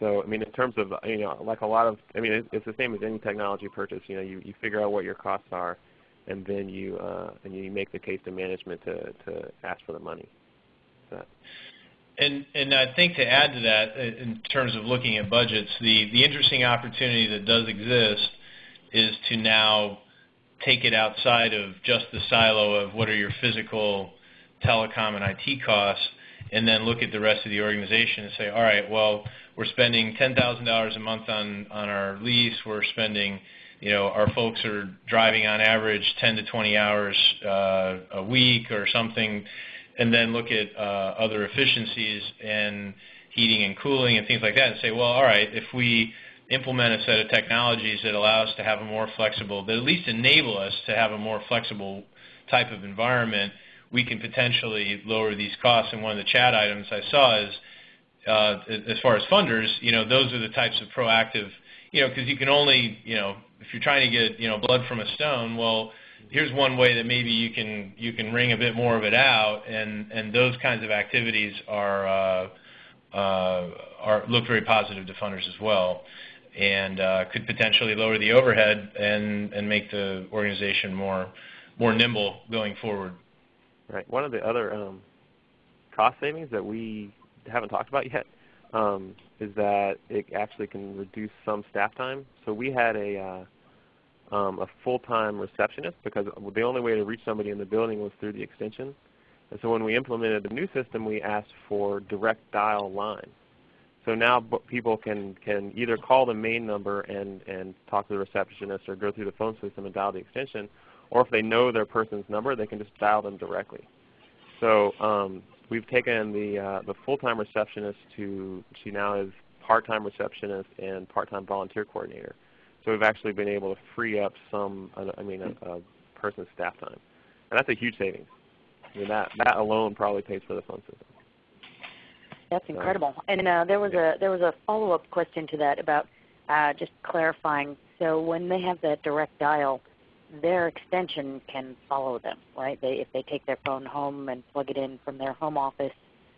So I mean, in terms of you know like a lot of I mean it's, the same as any technology purchase. You know, you you figure out what your costs are, and then you uh, and you make the case to management to to ask for the money. And, and I think to add to that, in terms of looking at budgets, the, the interesting opportunity that does exist is to now take it outside of just the silo of what are your physical telecom and IT costs, and then look at the rest of the organization and say, all right, well, we're spending $10,000 a month on, on our lease. We're spending, you know, our folks are driving on average 10 to 20 hours uh, a week or something and then look at uh, other efficiencies and heating and cooling and things like that and say, well, all right, if we implement a set of technologies that allow us to have a more flexible, that at least enable us to have a more flexible type of environment, we can potentially lower these costs. And one of the chat items I saw is, uh, as far as funders, you know, those are the types of proactive, you know, because you can only, you know, if you're trying to get, you know, blood from a stone, well, here's one way that maybe you can you can wring a bit more of it out, and and those kinds of activities are uh, uh, are look very positive to funders as well, and uh, could potentially lower the overhead and and make the organization more more nimble going forward. Right. One of the other um, cost savings that we haven't talked about yet um, is that it actually can reduce some staff time. So we had a uh, um, a full-time receptionist because the only way to reach somebody in the building was through the extension. And so when we implemented the new system, we asked for direct dial line. So now people can, can either call the main number and, and talk to the receptionist or go through the phone system and dial the extension, or if they know their person's number, they can just dial them directly. So um, we've taken the, uh, the full-time receptionist to, she now is part-time receptionist and part-time volunteer coordinator. So we've actually been able to free up some, I mean, a, a person's staff time. And that's a huge savings. I mean, that, that alone probably pays for the phone system. That's incredible. And uh, there was a there was a follow up question to that about uh, just clarifying. So when they have that direct dial, their extension can follow them, right? They if they take their phone home and plug it in from their home office,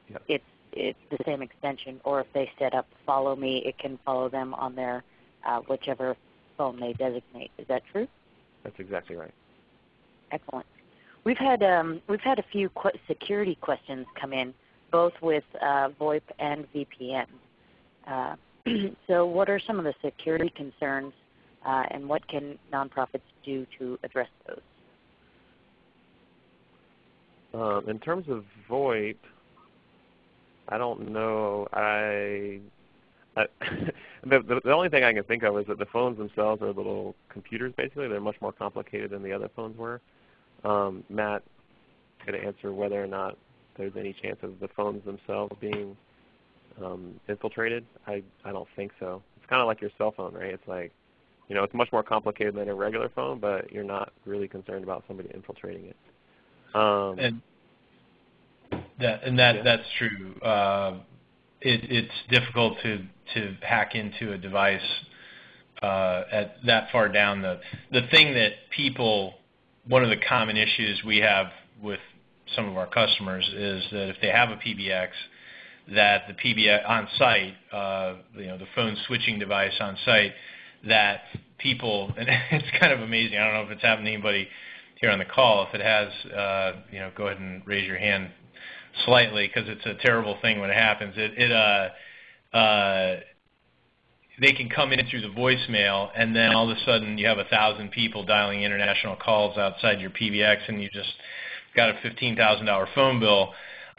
yep. it's it's the same extension. Or if they set up Follow Me, it can follow them on their uh, whichever phone they designate. Is that true? That's exactly right. Excellent. We've had um, we've had a few qu security questions come in, both with uh, VoIP and VPN. Uh, so, what are some of the security concerns, and what can nonprofits do to address those? Um, in terms of VoIP, I don't know. I the, the, the only thing I can think of is that the phones themselves are little computers. Basically, they're much more complicated than the other phones were. Um, Matt could answer whether or not there's any chance of the phones themselves being um, infiltrated. I I don't think so. It's kind of like your cell phone, right? It's like, you know, it's much more complicated than a regular phone, but you're not really concerned about somebody infiltrating it. Um, and that and that yeah. that's true. Uh, it, it's difficult to to hack into a device uh, at that far down. The the thing that people, one of the common issues we have with some of our customers is that if they have a PBX, that the PBX on site, uh, you know, the phone switching device on site, that people, and it's kind of amazing. I don't know if it's happened to anybody here on the call. If it has, uh, you know, go ahead and raise your hand slightly because it's a terrible thing when it happens. It, it uh, uh, they can come in through the voicemail, and then all of a sudden you have a thousand people dialing international calls outside your PBX, and you just got a fifteen thousand dollar phone bill.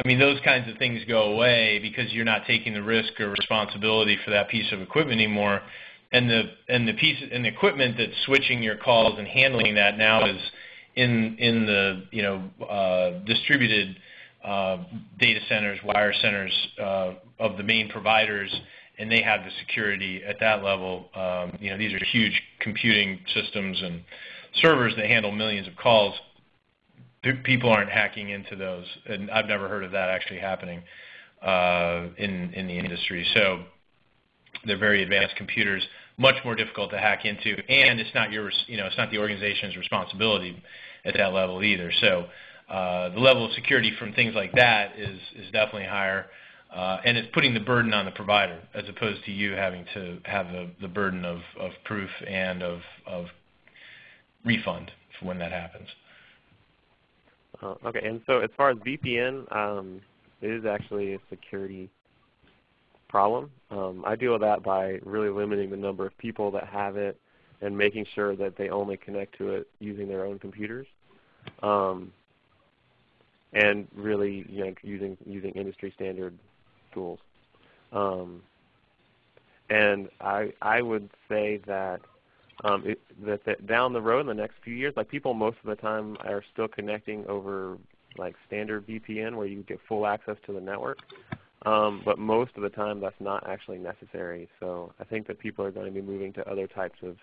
I mean, those kinds of things go away because you're not taking the risk or responsibility for that piece of equipment anymore. And the and the piece and the equipment that's switching your calls and handling that now is in in the you know uh, distributed uh, data centers, wire centers uh, of the main providers, and they have the security at that level. Um, you know, these are huge computing systems and servers that handle millions of calls people aren't hacking into those, and I've never heard of that actually happening uh, in in the industry. So they're very advanced computers, much more difficult to hack into, and it's not your you know it's not the organization's responsibility at that level either. So uh, the level of security from things like that is is definitely higher. Uh, and it's putting the burden on the provider as opposed to you having to have the, the burden of, of proof and of, of refund for when that happens. Uh, okay, and so as far as VPN, um, it is actually a security problem. Um, I deal with that by really limiting the number of people that have it and making sure that they only connect to it using their own computers. Um, and really you know, using, using industry standard tools. Um, and I, I would say that um, it, that, that down the road in the next few years, like people most of the time are still connecting over like standard VPN where you get full access to the network. Um, but most of the time that's not actually necessary. So I think that people are going to be moving to other types of,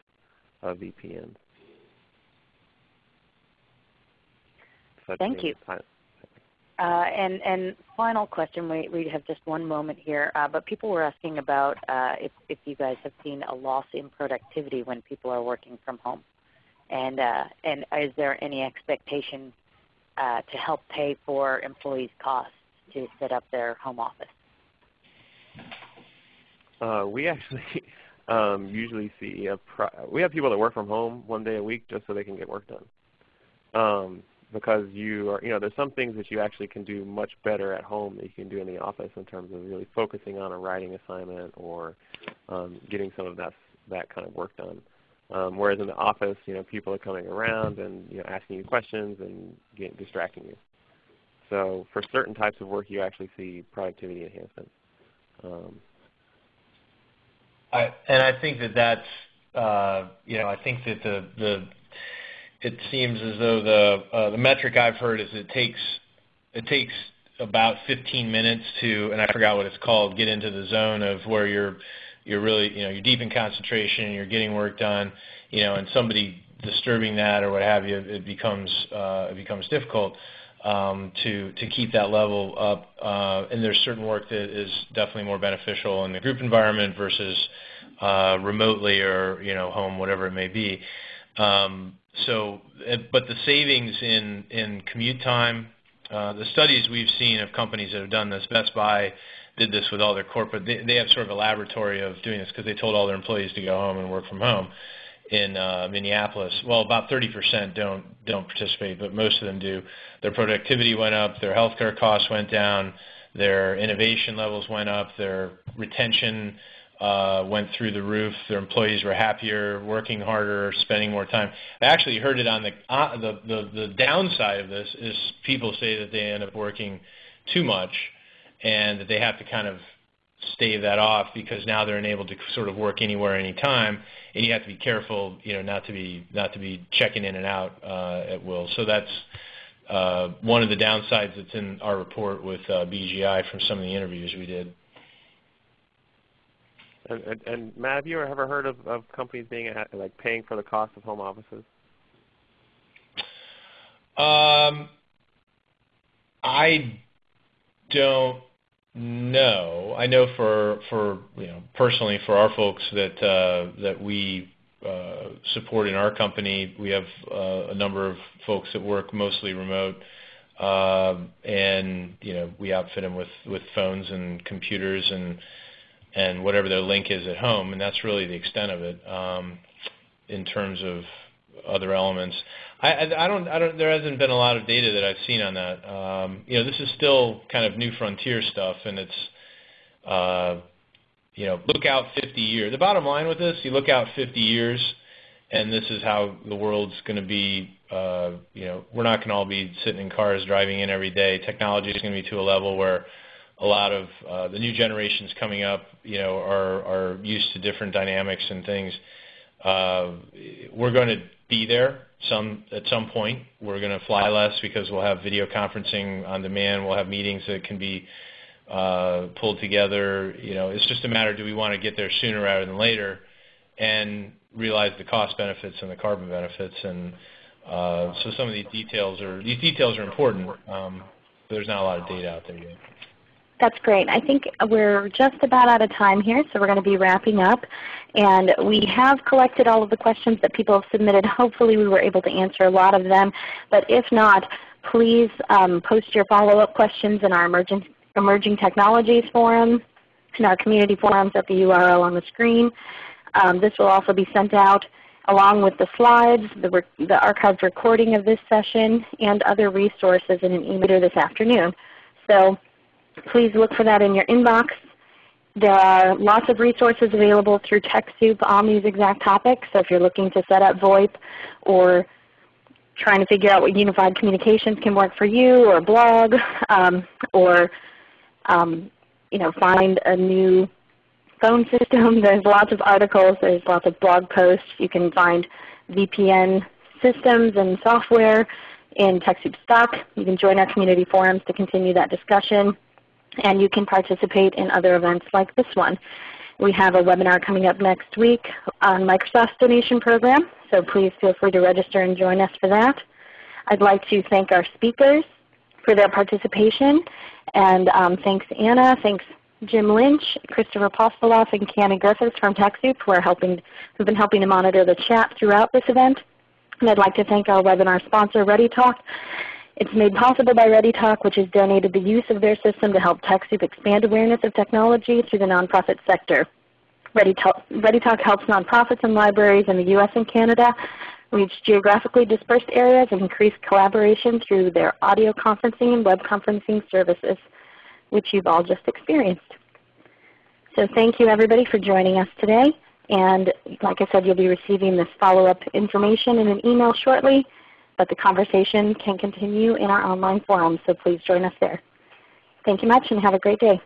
of VPNs. Thank you. Uh, and, and final question, we, we have just one moment here, uh, but people were asking about uh, if, if you guys have seen a loss in productivity when people are working from home. And, uh, and is there any expectation uh, to help pay for employees' costs to set up their home office? Uh, we actually um, usually see, a we have people that work from home one day a week just so they can get work done. Um, because you are, you know, there's some things that you actually can do much better at home that you can do in the office in terms of really focusing on a writing assignment or um, getting some of that that kind of work done. Um, whereas in the office, you know, people are coming around and you know asking you questions and getting, distracting you. So for certain types of work, you actually see productivity enhancements. Um, I, and I think that that's, uh, you know, I think that the the it seems as though the uh, the metric I've heard is it takes it takes about 15 minutes to, and I forgot what it's called, get into the zone of where you're you're really you know you're deep in concentration, and you're getting work done, you know, and somebody disturbing that or what have you, it becomes uh, it becomes difficult um, to to keep that level up. Uh, and there's certain work that is definitely more beneficial in the group environment versus uh, remotely or you know home, whatever it may be. Um, so, uh, but the savings in in commute time, uh, the studies we've seen of companies that have done this, Best Buy did this with all their corporate. They, they have sort of a laboratory of doing this because they told all their employees to go home and work from home in uh, Minneapolis. Well, about 30% don't don't participate, but most of them do. Their productivity went up, their healthcare costs went down, their innovation levels went up, their retention uh, went through the roof. Their employees were happier, working harder, spending more time. I actually heard it on the, uh, the, the, the downside of this is people say that they end up working too much and that they have to kind of stave that off because now they're enabled to sort of work anywhere, anytime, and you have to be careful, you know, not to be not to be checking in and out uh, at will. So that's uh, one of the downsides that's in our report with uh, BGI from some of the interviews we did. And, and, and, Matt, have you ever heard of, of companies being at, like paying for the cost of home offices? Um, I don't know. I know for for you know personally for our folks that uh, that we uh, support in our company, we have uh, a number of folks that work mostly remote, uh, and you know we outfit them with with phones and computers and and whatever their link is at home, and that's really the extent of it um, in terms of other elements. I, I, don't, I don't, there hasn't been a lot of data that I've seen on that. Um, you know, this is still kind of new frontier stuff, and it's, uh, you know, look out 50 years. The bottom line with this, you look out 50 years, and this is how the world's going to be. Uh, you know, we're not going to all be sitting in cars driving in every day. Technology is going to be to a level where a lot of uh, the new generations coming up, you know, are are used to different dynamics and things. Uh, we're going to be there some at some point. We're going to fly less because we'll have video conferencing on demand. We'll have meetings that can be uh, pulled together. You know, it's just a matter: do we want to get there sooner rather than later, and realize the cost benefits and the carbon benefits? And uh, so, some of these details are these details are important, um, there's not a lot of data out there yet. That's great. I think we're just about out of time here, so we're going to be wrapping up. And we have collected all of the questions that people have submitted. Hopefully we were able to answer a lot of them. But if not, please um, post your follow-up questions in our emerging, emerging Technologies forum, in our community forums at the URL on the screen. Um, this will also be sent out along with the slides, the, the archived recording of this session, and other resources in an email this afternoon. So please look for that in your inbox. There are lots of resources available through TechSoup on these exact topics. So if you're looking to set up VoIP or trying to figure out what unified communications can work for you or blog um, or um, you know, find a new phone system, there's lots of articles, there's lots of blog posts. You can find VPN systems and software in TechSoup stock. You can join our community forums to continue that discussion and you can participate in other events like this one. We have a webinar coming up next week on Microsoft's donation program, so please feel free to register and join us for that. I'd like to thank our speakers for their participation, and um, thanks Anna, thanks Jim Lynch, Christopher Postoloff, and Canny Griffiths from TechSoup who are helping, who've been helping to monitor the chat throughout this event. And I'd like to thank our webinar sponsor, ReadyTalk, it's made possible by ReadyTalk, which has donated the use of their system to help TechSoup expand awareness of technology through the nonprofit sector. ReadyTalk, ReadyTalk helps nonprofits and libraries in the U.S. and Canada reach geographically dispersed areas and increase collaboration through their audio conferencing and web conferencing services, which you've all just experienced. So thank you everybody for joining us today. And like I said, you'll be receiving this follow-up information in an email shortly but the conversation can continue in our online forum, so please join us there. Thank you much and have a great day.